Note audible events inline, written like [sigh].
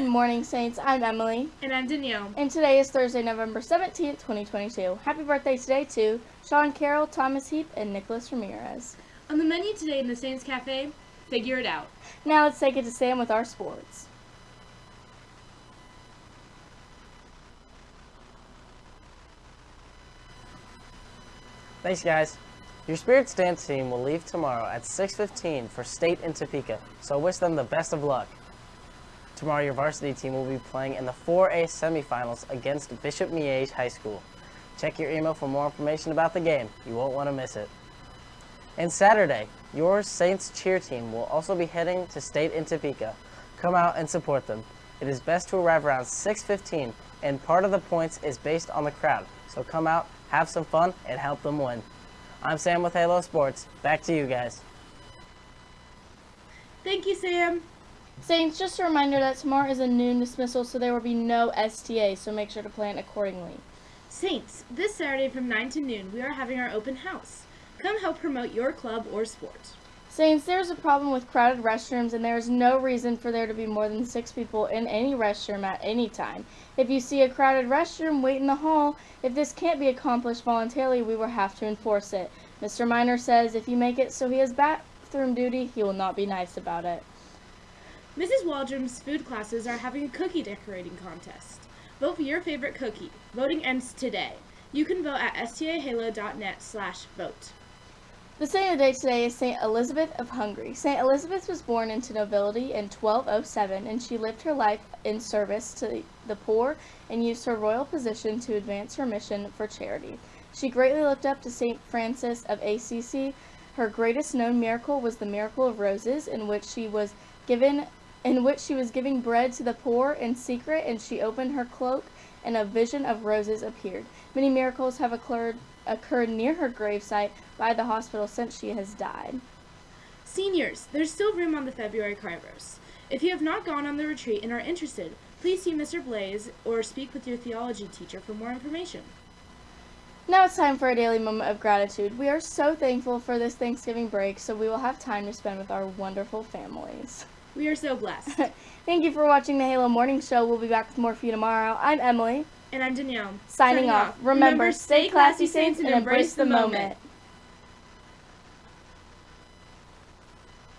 morning, Saints. I'm Emily. And I'm Danielle. And today is Thursday, November 17th, 2022. Happy birthday today to Sean Carroll, Thomas Heap, and Nicholas Ramirez. On the menu today in the Saints Cafe, figure it out. Now let's take it to Sam with our sports. Thanks, guys. Your Spirits dance team will leave tomorrow at 6.15 for state in Topeka, so wish them the best of luck. Tomorrow, your varsity team will be playing in the 4A semifinals against Bishop Miege High School. Check your email for more information about the game. You won't want to miss it. And Saturday, your Saints cheer team will also be heading to state in Topeka. Come out and support them. It is best to arrive around 6.15, and part of the points is based on the crowd. So come out, have some fun, and help them win. I'm Sam with Halo Sports. Back to you guys. Thank you, Sam. Saints, just a reminder that tomorrow is a noon dismissal, so there will be no STA, so make sure to plan accordingly. Saints, this Saturday from 9 to noon, we are having our open house. Come help promote your club or sport. Saints, there's a problem with crowded restrooms, and there is no reason for there to be more than six people in any restroom at any time. If you see a crowded restroom, wait in the hall. If this can't be accomplished voluntarily, we will have to enforce it. Mr. Miner says if you make it so he has bathroom duty, he will not be nice about it. Mrs. Waldrom's food classes are having a cookie decorating contest. Vote for your favorite cookie. Voting ends today. You can vote at stahalo.net slash vote. The saint of the day today is Saint Elizabeth of Hungary. Saint Elizabeth was born into nobility in 1207, and she lived her life in service to the poor and used her royal position to advance her mission for charity. She greatly looked up to Saint Francis of Assisi. Her greatest known miracle was the miracle of roses, in which she was given in which she was giving bread to the poor in secret, and she opened her cloak, and a vision of roses appeared. Many miracles have occurred occurred near her gravesite by the hospital since she has died. Seniors, there's still room on the February Kairos. If you have not gone on the retreat and are interested, please see Mr. Blaze or speak with your theology teacher for more information. Now it's time for a daily moment of gratitude. We are so thankful for this Thanksgiving break, so we will have time to spend with our wonderful families. We are so blessed. [laughs] Thank you for watching the Halo Morning Show. We'll be back with more for you tomorrow. I'm Emily. And I'm Danielle. Signing, off. Remember, stay classy, Saints, and embrace the moment.